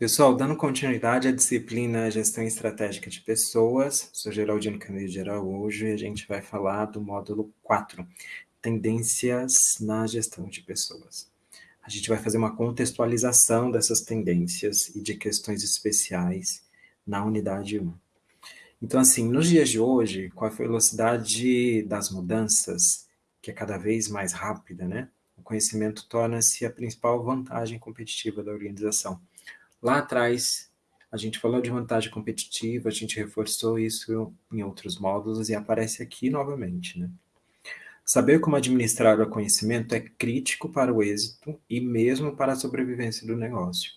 Pessoal, dando continuidade à disciplina Gestão Estratégica de Pessoas, sou Geraldino Camilo de Araújo e a gente vai falar do módulo 4, Tendências na Gestão de Pessoas. A gente vai fazer uma contextualização dessas tendências e de questões especiais na unidade 1. Então, assim, nos dias de hoje, com a velocidade das mudanças, que é cada vez mais rápida, né? O conhecimento torna-se a principal vantagem competitiva da organização Lá atrás, a gente falou de vantagem competitiva, a gente reforçou isso em outros módulos e aparece aqui novamente, né? Saber como administrar o conhecimento é crítico para o êxito e mesmo para a sobrevivência do negócio.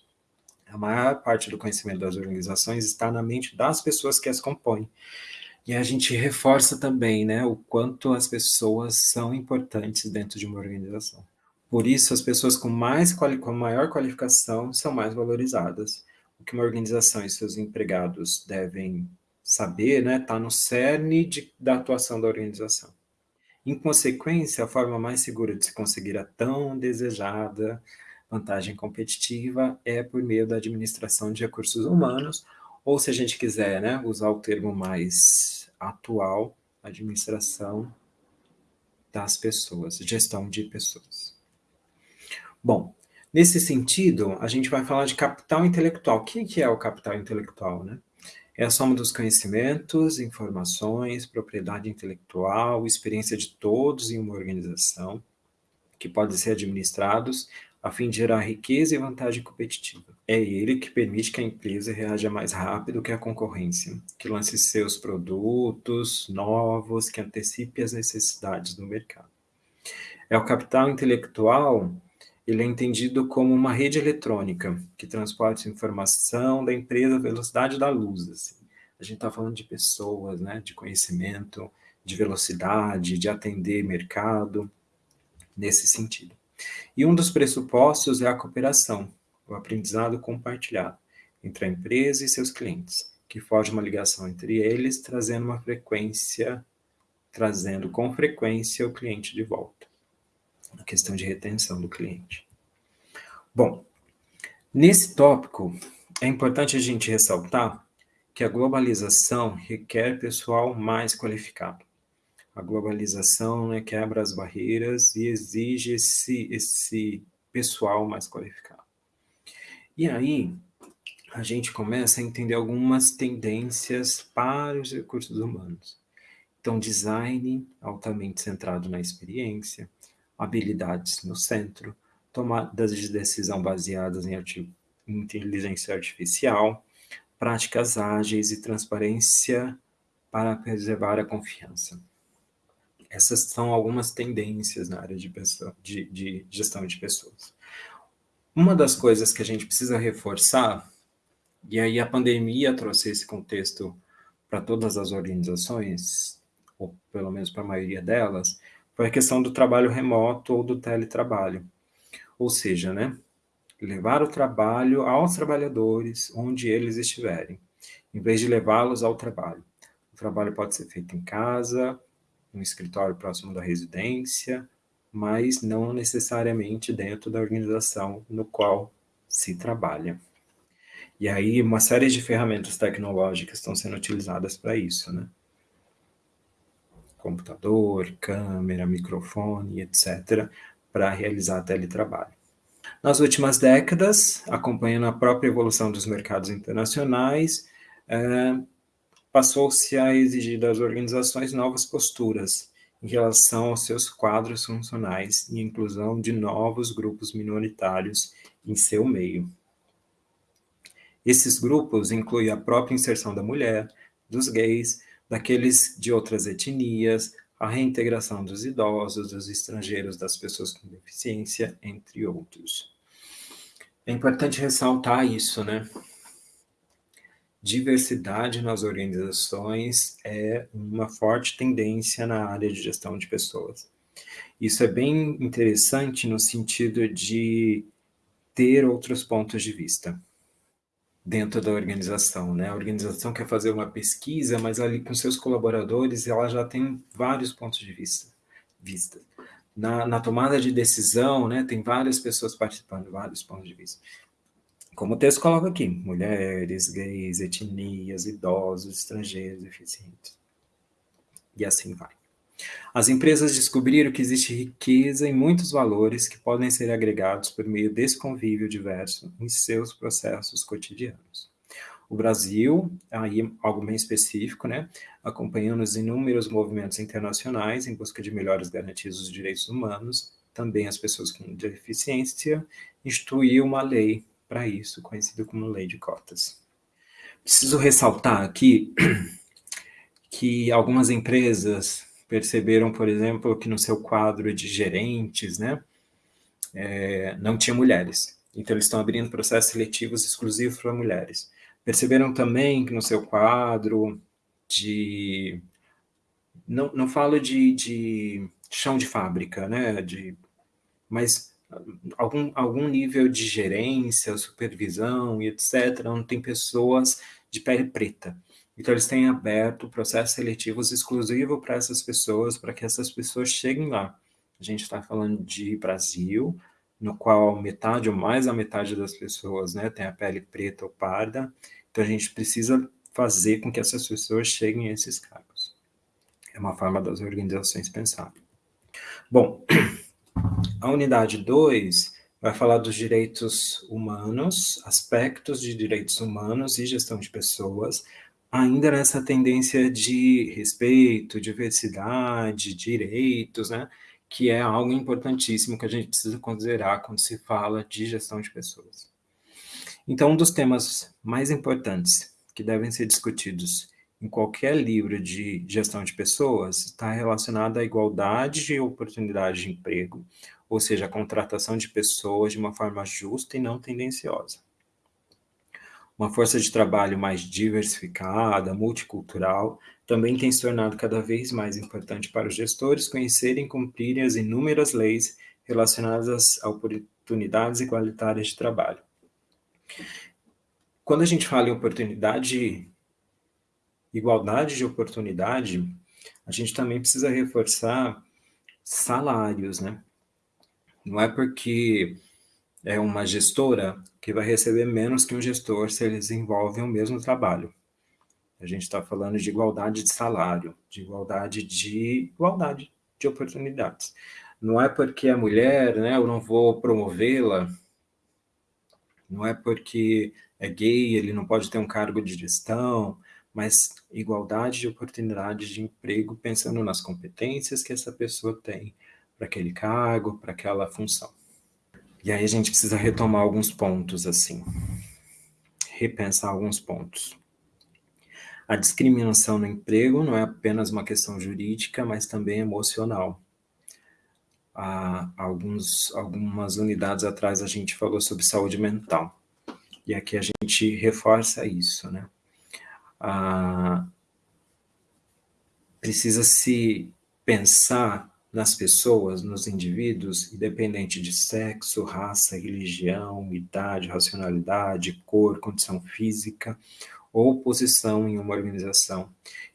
A maior parte do conhecimento das organizações está na mente das pessoas que as compõem. E a gente reforça também né, o quanto as pessoas são importantes dentro de uma organização. Por isso, as pessoas com, mais, com maior qualificação são mais valorizadas. O que uma organização e seus empregados devem saber está né, tá no cerne de, da atuação da organização. Em consequência, a forma mais segura de se conseguir a tão desejada vantagem competitiva é por meio da administração de recursos humanos, ou se a gente quiser né, usar o termo mais atual, administração das pessoas, gestão de pessoas. Bom, nesse sentido, a gente vai falar de capital intelectual. O que é o capital intelectual, né? É a soma dos conhecimentos, informações, propriedade intelectual, experiência de todos em uma organização, que podem ser administrados a fim de gerar riqueza e vantagem competitiva. É ele que permite que a empresa reaja mais rápido que a concorrência, que lance seus produtos novos, que antecipe as necessidades do mercado. É o capital intelectual ele é entendido como uma rede eletrônica que transporta informação da empresa à velocidade da luz. Assim. A gente está falando de pessoas, né, de conhecimento, de velocidade, de atender mercado, nesse sentido. E um dos pressupostos é a cooperação, o aprendizado compartilhado entre a empresa e seus clientes, que forja uma ligação entre eles, trazendo uma frequência, trazendo com frequência o cliente de volta a questão de retenção do cliente. Bom, nesse tópico, é importante a gente ressaltar que a globalização requer pessoal mais qualificado. A globalização né, quebra as barreiras e exige esse, esse pessoal mais qualificado. E aí, a gente começa a entender algumas tendências para os recursos humanos. Então, design altamente centrado na experiência, habilidades no centro, tomadas de decisão baseadas em inteligência artificial, práticas ágeis e transparência para preservar a confiança. Essas são algumas tendências na área de, pessoa, de, de gestão de pessoas. Uma das coisas que a gente precisa reforçar, e aí a pandemia trouxe esse contexto para todas as organizações, ou pelo menos para a maioria delas, foi a questão do trabalho remoto ou do teletrabalho. Ou seja, né, levar o trabalho aos trabalhadores onde eles estiverem, em vez de levá-los ao trabalho. O trabalho pode ser feito em casa, no escritório próximo da residência, mas não necessariamente dentro da organização no qual se trabalha. E aí, uma série de ferramentas tecnológicas estão sendo utilizadas para isso, né? Computador, câmera, microfone, etc., para realizar teletrabalho. Nas últimas décadas, acompanhando a própria evolução dos mercados internacionais, é, passou-se a exigir das organizações novas posturas em relação aos seus quadros funcionais e inclusão de novos grupos minoritários em seu meio. Esses grupos incluem a própria inserção da mulher, dos gays, daqueles de outras etnias, a reintegração dos idosos, dos estrangeiros, das pessoas com deficiência, entre outros. É importante ressaltar isso, né? Diversidade nas organizações é uma forte tendência na área de gestão de pessoas. Isso é bem interessante no sentido de ter outros pontos de vista dentro da organização, né? A organização quer fazer uma pesquisa, mas ali com seus colaboradores ela já tem vários pontos de vista. vista. Na, na tomada de decisão, né, tem várias pessoas participando, vários pontos de vista. Como o texto coloca aqui, mulheres, gays, etnias, idosos, estrangeiros, deficientes. E assim vai. As empresas descobriram que existe riqueza em muitos valores que podem ser agregados por meio desse convívio diverso em seus processos cotidianos. O Brasil, aí algo bem específico, né, acompanhando os inúmeros movimentos internacionais em busca de melhores garantias dos direitos humanos, também as pessoas com deficiência, instituiu uma lei para isso, conhecida como Lei de Cotas. Preciso ressaltar aqui que algumas empresas perceberam, por exemplo, que no seu quadro de gerentes, né, é, não tinha mulheres. Então, eles estão abrindo processos seletivos exclusivos para mulheres. Perceberam também que no seu quadro de... Não, não falo de, de chão de fábrica, né, de, mas algum, algum nível de gerência, supervisão e etc., onde tem pessoas de pele preta. Então, eles têm aberto processos seletivos exclusivos para essas pessoas, para que essas pessoas cheguem lá. A gente está falando de Brasil, no qual metade ou mais da metade das pessoas né, tem a pele preta ou parda. Então, a gente precisa fazer com que essas pessoas cheguem a esses cargos. É uma forma das organizações pensar. Bom, a unidade 2 vai falar dos direitos humanos, aspectos de direitos humanos e gestão de pessoas, ainda nessa tendência de respeito, diversidade, direitos, né? que é algo importantíssimo que a gente precisa considerar quando se fala de gestão de pessoas. Então, um dos temas mais importantes que devem ser discutidos em qualquer livro de gestão de pessoas está relacionado à igualdade de oportunidade de emprego, ou seja, a contratação de pessoas de uma forma justa e não tendenciosa uma força de trabalho mais diversificada, multicultural, também tem se tornado cada vez mais importante para os gestores conhecerem e cumprirem as inúmeras leis relacionadas a oportunidades igualitárias de trabalho. Quando a gente fala em oportunidade, igualdade de oportunidade, a gente também precisa reforçar salários, né? Não é porque é uma gestora que vai receber menos que um gestor se eles desenvolvem o mesmo trabalho. A gente está falando de igualdade de salário, de igualdade de igualdade de oportunidades. Não é porque é mulher, né, eu não vou promovê-la, não é porque é gay, ele não pode ter um cargo de gestão, mas igualdade de oportunidades de emprego, pensando nas competências que essa pessoa tem para aquele cargo, para aquela função. E aí a gente precisa retomar alguns pontos, assim. Repensar alguns pontos. A discriminação no emprego não é apenas uma questão jurídica, mas também emocional. Há alguns, algumas unidades atrás a gente falou sobre saúde mental. E aqui a gente reforça isso, né? Ah, precisa se pensar nas pessoas, nos indivíduos, independente de sexo, raça, religião, idade, racionalidade, cor, condição física ou posição em uma organização.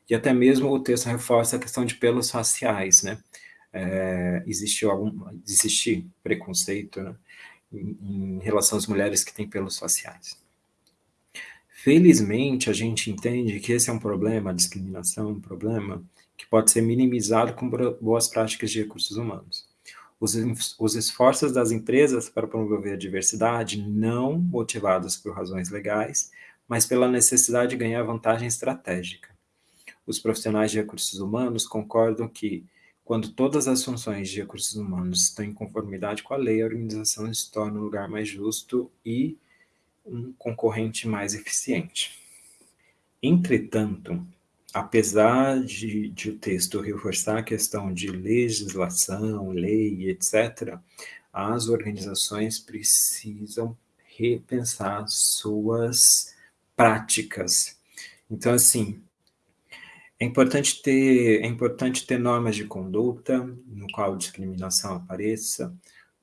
E até mesmo o texto reforça a questão de pelos faciais, né? É, existe algum existe preconceito né? em, em relação às mulheres que têm pelos faciais. Felizmente, a gente entende que esse é um problema, a discriminação é um problema que pode ser minimizado com boas práticas de recursos humanos. Os, os esforços das empresas para promover a diversidade não motivados por razões legais, mas pela necessidade de ganhar vantagem estratégica. Os profissionais de recursos humanos concordam que, quando todas as funções de recursos humanos estão em conformidade com a lei, a organização se torna um lugar mais justo e um concorrente mais eficiente. Entretanto, apesar de, de, o texto reforçar a questão de legislação, lei, etc., as organizações precisam repensar suas práticas. Então, assim, é importante ter, é importante ter normas de conduta no qual discriminação apareça,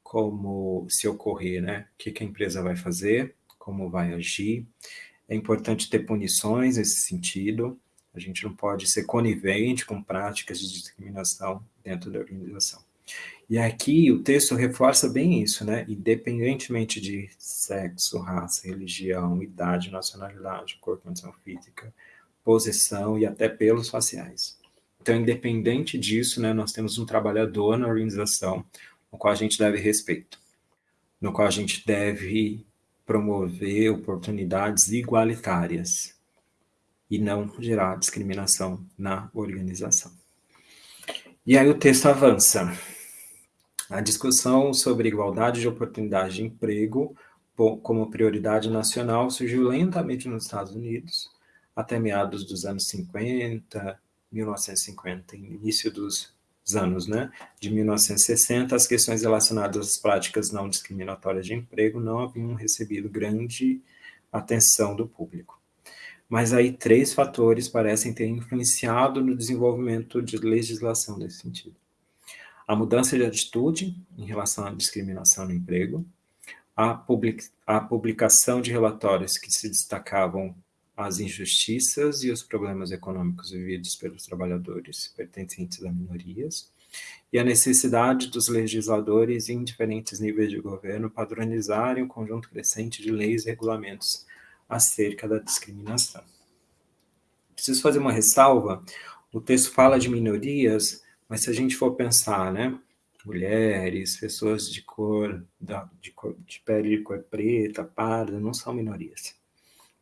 como se ocorrer, né? O que, que a empresa vai fazer, como vai agir. É importante ter punições nesse sentido, a gente não pode ser conivente com práticas de discriminação dentro da organização. E aqui o texto reforça bem isso, né? Independentemente de sexo, raça, religião, idade, nacionalidade, cor, condição física, posição e até pelos faciais. Então, independente disso, né, nós temos um trabalhador na organização, no qual a gente deve respeito, no qual a gente deve promover oportunidades igualitárias e não gerar discriminação na organização. E aí o texto avança. A discussão sobre igualdade de oportunidade de emprego como prioridade nacional surgiu lentamente nos Estados Unidos, até meados dos anos 50, 1950, início dos anos né, de 1960, as questões relacionadas às práticas não discriminatórias de emprego não haviam recebido grande atenção do público. Mas aí três fatores parecem ter influenciado no desenvolvimento de legislação nesse sentido. A mudança de atitude em relação à discriminação no emprego, a, public, a publicação de relatórios que se destacavam as injustiças e os problemas econômicos vividos pelos trabalhadores pertencentes a minorias, e a necessidade dos legisladores em diferentes níveis de governo padronizarem um conjunto crescente de leis e regulamentos acerca da discriminação. Preciso fazer uma ressalva, o texto fala de minorias, mas se a gente for pensar, né, mulheres, pessoas de cor, de, cor, de pele de cor preta, parda, não são minorias,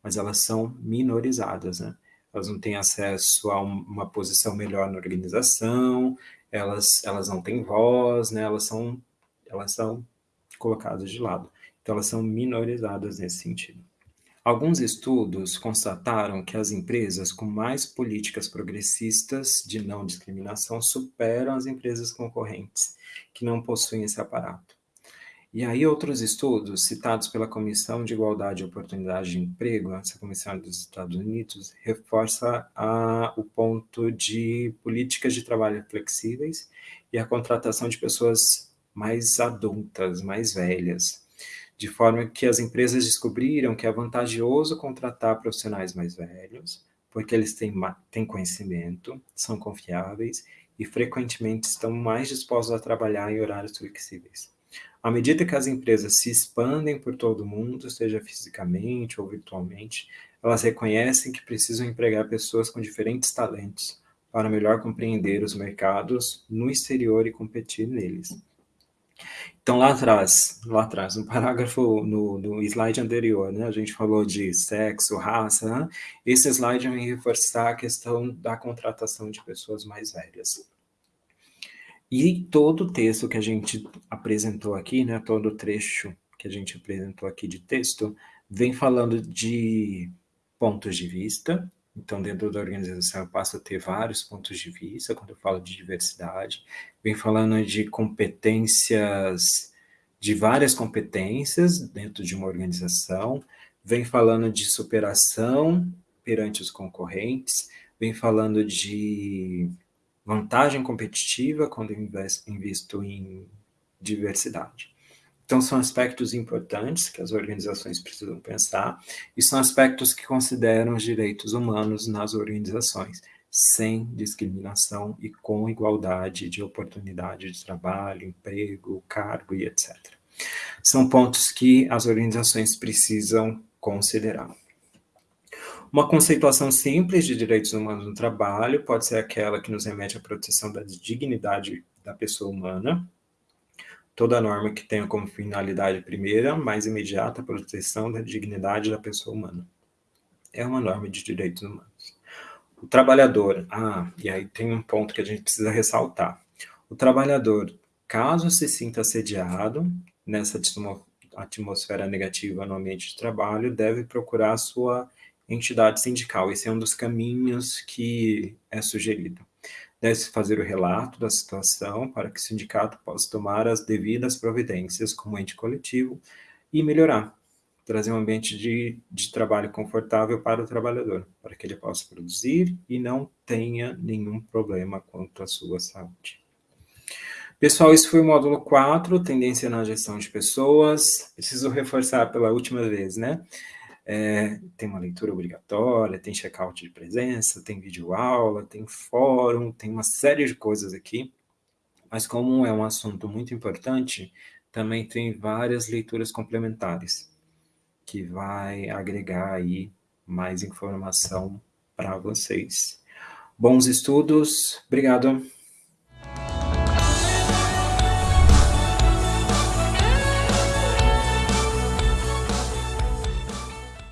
mas elas são minorizadas, né? Elas não têm acesso a uma posição melhor na organização, elas, elas não têm voz, né? Elas são, elas são colocadas de lado. Então, elas são minorizadas nesse sentido. Alguns estudos constataram que as empresas com mais políticas progressistas de não discriminação superam as empresas concorrentes que não possuem esse aparato. E aí outros estudos, citados pela Comissão de Igualdade e Oportunidade de Emprego, essa comissão dos Estados Unidos, reforça a, o ponto de políticas de trabalho flexíveis e a contratação de pessoas mais adultas, mais velhas, de forma que as empresas descobriram que é vantajoso contratar profissionais mais velhos, porque eles têm, têm conhecimento, são confiáveis e frequentemente estão mais dispostos a trabalhar em horários flexíveis. À medida que as empresas se expandem por todo o mundo, seja fisicamente ou virtualmente, elas reconhecem que precisam empregar pessoas com diferentes talentos para melhor compreender os mercados no exterior e competir neles. Então, lá atrás, lá atrás, no parágrafo, no, no slide anterior, né, a gente falou de sexo, raça, né? esse slide vai reforçar a questão da contratação de pessoas mais velhas. E todo o texto que a gente apresentou aqui, né, todo o trecho que a gente apresentou aqui de texto, vem falando de pontos de vista, então, dentro da organização, eu passo a ter vários pontos de vista quando eu falo de diversidade. Vem falando de competências, de várias competências dentro de uma organização. Vem falando de superação perante os concorrentes. Vem falando de vantagem competitiva quando eu invisto em diversidade. Então, são aspectos importantes que as organizações precisam pensar, e são aspectos que consideram os direitos humanos nas organizações, sem discriminação e com igualdade de oportunidade de trabalho, emprego, cargo e etc. São pontos que as organizações precisam considerar. Uma conceituação simples de direitos humanos no trabalho pode ser aquela que nos remete à proteção da dignidade da pessoa humana, toda norma que tenha como finalidade primeira, mais imediata, a proteção da dignidade da pessoa humana. É uma norma de direitos humanos. O trabalhador, ah, e aí tem um ponto que a gente precisa ressaltar. O trabalhador, caso se sinta assediado nessa atmosfera negativa no ambiente de trabalho, deve procurar sua entidade sindical. Esse é um dos caminhos que é sugerido. Deve-se fazer o relato da situação para que o sindicato possa tomar as devidas providências como ente coletivo e melhorar, trazer um ambiente de, de trabalho confortável para o trabalhador, para que ele possa produzir e não tenha nenhum problema quanto à sua saúde. Pessoal, isso foi o módulo 4, tendência na gestão de pessoas. Preciso reforçar pela última vez, né? É, tem uma leitura obrigatória, tem check-out de presença, tem vídeo-aula, tem fórum, tem uma série de coisas aqui. Mas como é um assunto muito importante, também tem várias leituras complementares que vai agregar aí mais informação para vocês. Bons estudos, obrigado.